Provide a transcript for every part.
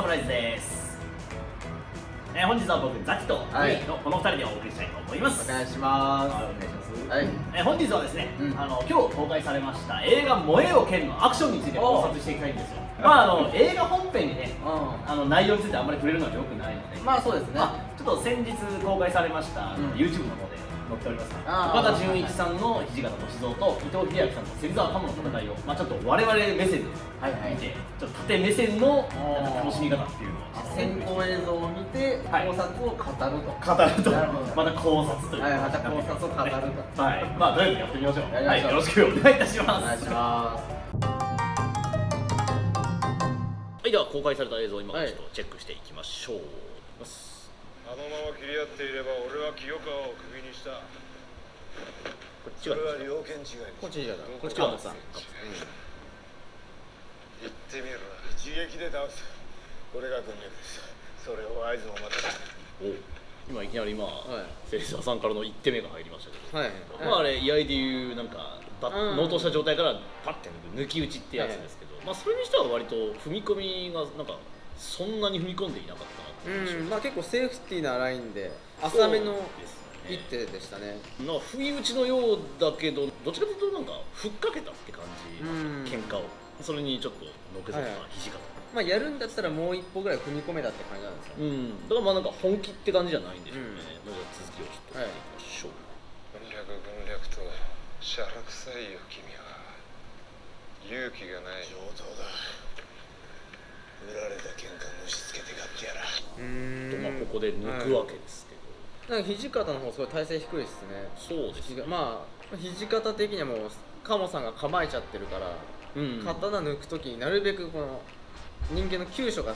サムライズです、えー本日は僕ザキとはい。のこの2人でお送りしたいと思います、お願いします。はいお願いします。はい。えー本日はですね、うん。あの今日公開されました映画「燃えよ剣」のアクションについて考察していきたいんですよ。まああの映画本編にねうあの内容についてあんまり触れるのはよくないので。ん。まあそうですね。まあ、ちょっと先日公開されました、うん。YouTube の方で載っております。岡田准一さんの土方歳三と伊藤英明さんの芹沢鴨の戦いを、まあ、ちょっと我々目線ではいはい。見て、ちょっと縦目線の楽しみ方っていうのを先行映像を見てはい。考察を語ると。語ると。なるほど。また考察というはいまた考察を語ると。はい。まあとりあえずやってみましょう。はい、よろしくお願いいたしおます。願いします。はい。では公開された映像を今からはい。ちょっとチェックしていきましょう、あのまま切り合っていれば俺は清川をクビにした。こっちそはれは両見違いこっちじゃない。こっちははさん。言ってみろ。一撃で倒す。これが軍略です。それを合図もまたお今いきなり今、はい。芹沢さんからの1手目が入りましたけど。はい。まああれ居合でいうなんかバッうん。納刀した状態からパッて抜き打ちってやつですけど、まあそれにしては割と踏み込みがなんかそんなに踏み込んでいなかったうん。まあ結構セーフティーなラインで浅めの一手でしたね。な不意打ちのようだけどどっちかというとなんかふっかけたって感じうん喧嘩を。それにちょっとのけぞったはいはい。土方。まあやるんだったらもう一歩ぐらい踏み込めたって感じなんですよ。ね。うん。だからまあなんか本気って感じじゃないんでしょうね、うん。まあじゃあ続きをちょっと見ていきましょう、軍略軍略としゃらくさいよ君は勇気がない。上等だ売られた喧嘩虫つけて買ってやら。うーん。とまあここで抜くわけですけど、なんか土方の方すごい体勢低いですね。そうですね。まあ土方的にはもう鴨さんが構えちゃってるから、うん。刀抜く時になるべくこの人間の急所が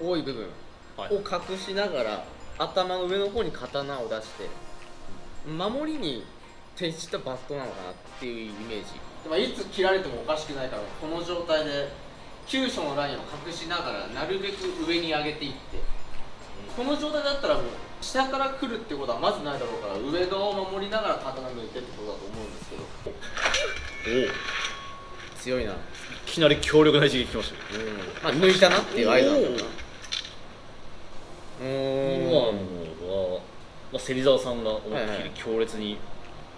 多い部分はい。を隠しながら頭の上の方に刀を出して守りに徹したバットなのかなっていうイメージ、まあ、いつ切られてもおかしくないからこの状態で急所のラインを隠しながらなるべく上に上げていって。この状態だったらもう下から来るってことはまずないだろうから上側を守りながら刀抜いてってことだと思うんですけど。おお。い強いな。きなり強力な一撃きましたよ。まあ抜いたなっていう合図なんだろうな。う今のは、まあ、芹沢さんが思いっきり強烈に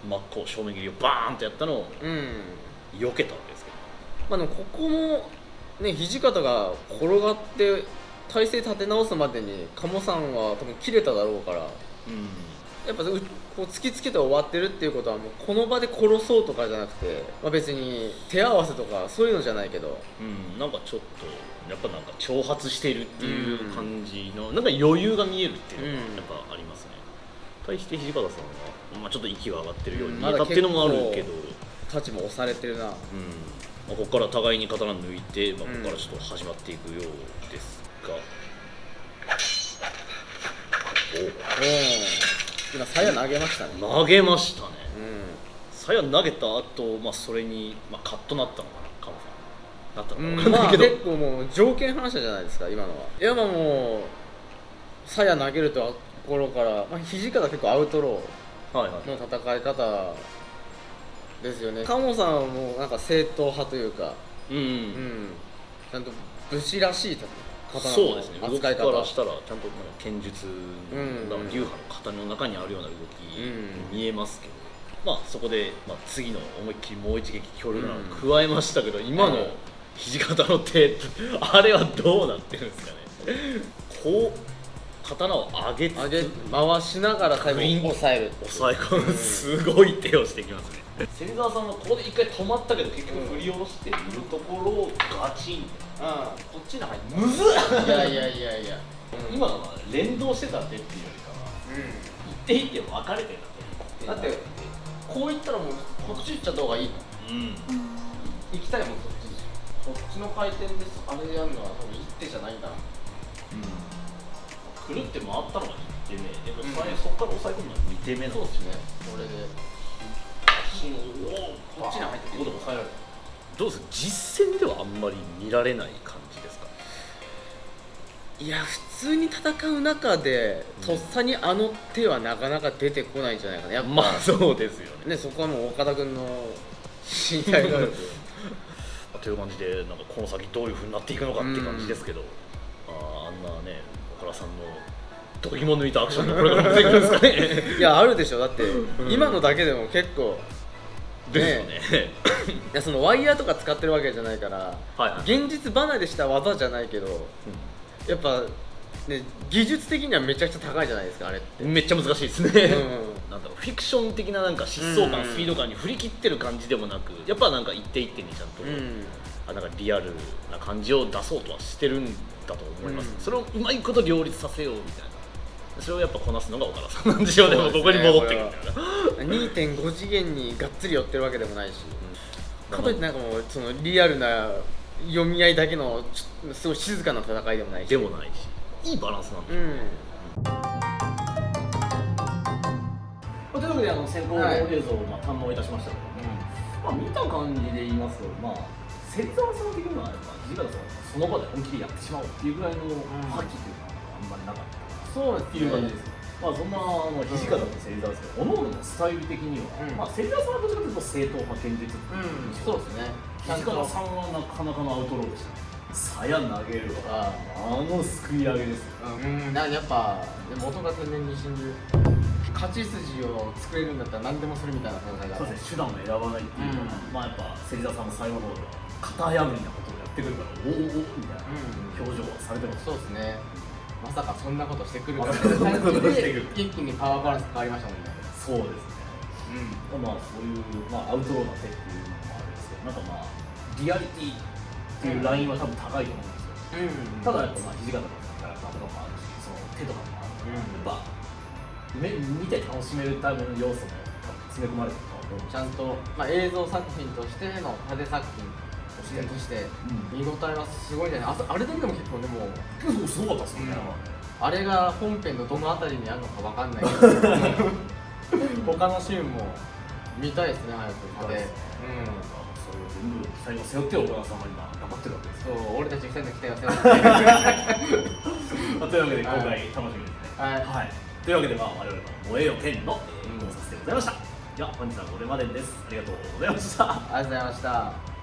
真っ向正面切りをバーンとやったのをうん。避けたわけですけど。まあでもここもね土方が転がって体勢立て直すまでに鴨さんは多分切れただろうからうん。やっぱうこう突きつけて終わってるっていうことはもうこの場で殺そうとかじゃなくて、まあ、別に手合わせとかそういうのじゃないけど。うん、なんかちょっとやっぱなんか挑発しているっていう感じの、なんか余裕が見えるっていうのがやうん。っぱありますね、対して土方さんは、まあ、ちょっと息が上がってるようにうん。見えたっていうのもあるけど、まだ太刀も押されてるな。うんまあ、ここから互いに刀抜いて、まあ、こうん。こからちょっと始まっていくようですが、う。ん今鞘投げましたね。お投げましたね。う鞘投げた後、まあそれに、まあ、カッとなったのかなカモさん。なったん、のか分かんないけど、結構もう条件反射じゃないですか今のは。いやまあもう鞘投げるところから、まあ、土方結構アウトローの戦い方ですよね。鴨さんはもうなんか正統派というか、うん、うん、ちゃんと武士らしい刀のそうですね。動き扱い方。からしたらちゃんと剣術うん。の流派の型の中にあるような動きうん。に見えますけど、まあそこで、まあ、次の思いっきりもう一撃強力なのを加えましたけど、今のうん土方の手あれはどうなってるんですかね。こ う刀を上げつつ上げ回しながら最後に抑える抑え込むすごい手をしてきますね。芹沢さんはここで一回止まったけど結局振り下ろしているところをガチンこっちに入ってむずっ。いやいやいやいや、今のは連動してた手っていうよりかは一手一手分かれてただってこういったらもうこっち行っちゃった方がいいうん。行きたいもんそっちに。こっちの回転です。あれやるのは多分一手じゃないんだなくるって回ったのが1手目でもうん。そこから抑え込むのが2手目なんそうですね。これで。おこっちに入ってここで抑えられたどうです？実戦ではあんまり見られない感じですか？いや普通に戦う中でとっさにあの手はなかなか出てこないんじゃないかな。やっぱ、まあそうですよね。ねそこはもう岡田君の身体能力という感じでなんかこの先どういうふうになっていくのかって感じですけど、あーあ度肝抜いたアクションがこれから出てくるんですかね。いやあるでしょ。だって、今のだけでも結構ですよね。いやそのワイヤーとか使ってるわけじゃないから、はいはい。現実離れした技じゃないけど、やっぱね技術的にはめちゃくちゃ高いじゃないですかあれって、めっちゃ難しいですね、うん。なんだろうフィクション的ななんか疾走感、うんスピード感に振り切ってる感じでもなくやっぱなんか一手一手にちゃんと、うん。あなんかリアルな感じを出そうとはしてるんだと思います、うん。それをうまいこと両立させようみたいな。それをやっぱこなすのが岡田さんなんでしょうね。そうねここに戻ってくるみたいな2.5次元にがっつり寄ってるわけでもないし、かといってなんかもうそのリアルな読み合いだけのすごい静かな戦いでもないし。でもないし。いいバランスなんでうん。というわけであの先行はい。映像をまあ堪能いたしましたけど、まあ、見た感じで言いますと、まあ、芹沢さん的にはやっぱ土方さんはその場で本気でやってしまおうっていうぐらいの覇気というのはあん。まりなかったそうっていう感じです、まあそん。なあの土方と芹沢ですけど、各々のスタイル的には、うんまあ芹沢さんはどちらかというと正統派堅実っていううんそうですね土方さんはなかなかのアウトローでしたね鞘投げるわあのすくい上げですようん、なんかやっぱ元が天然に信じる。勝ち筋を作れるんだったら何でもするみたいな戦いだそうですね。手段を選ばないっていうのは、うん。まあやっぱ芹沢さんも最後の方では型破りなことをやってくるからおおおみたいなうん表情はされてます、そうですね。まさかそんなことしてくるか。まさかそんなことしてくる一気にパワーバランス変わりましたもんね。そうですね。まあそういう、まあ、アウトローな手っていうのもあるんですけどなんかまあリアリティっていうラインは多分高いと思うんですよ、うん。ただやっぱまあ土方のキャラクターとかもあるしその手とかもあるから、やっぱ目見て楽しめるための要素も多分詰め込まれてるとちゃんと、まあ、映像作品としての派手作品として,、として見応えはすごいじゃないあとあれだけでも結構でも結構すごかったですよね、あれが本編のどのあたりにあるのかわかんないけど。他のシーンも見たいですね早く。見たいですね。それを全部期待を背負って岡田さんは今頑張ってるわけですうん、そう俺たち二人の期待を背負って。ま あというわけで今回楽しみですね。はい。はい、というわけでまあ我々の「燃えよ剣」のえー考察でございました。では本日はこれまでです。ありがとうございました。ありがとうございました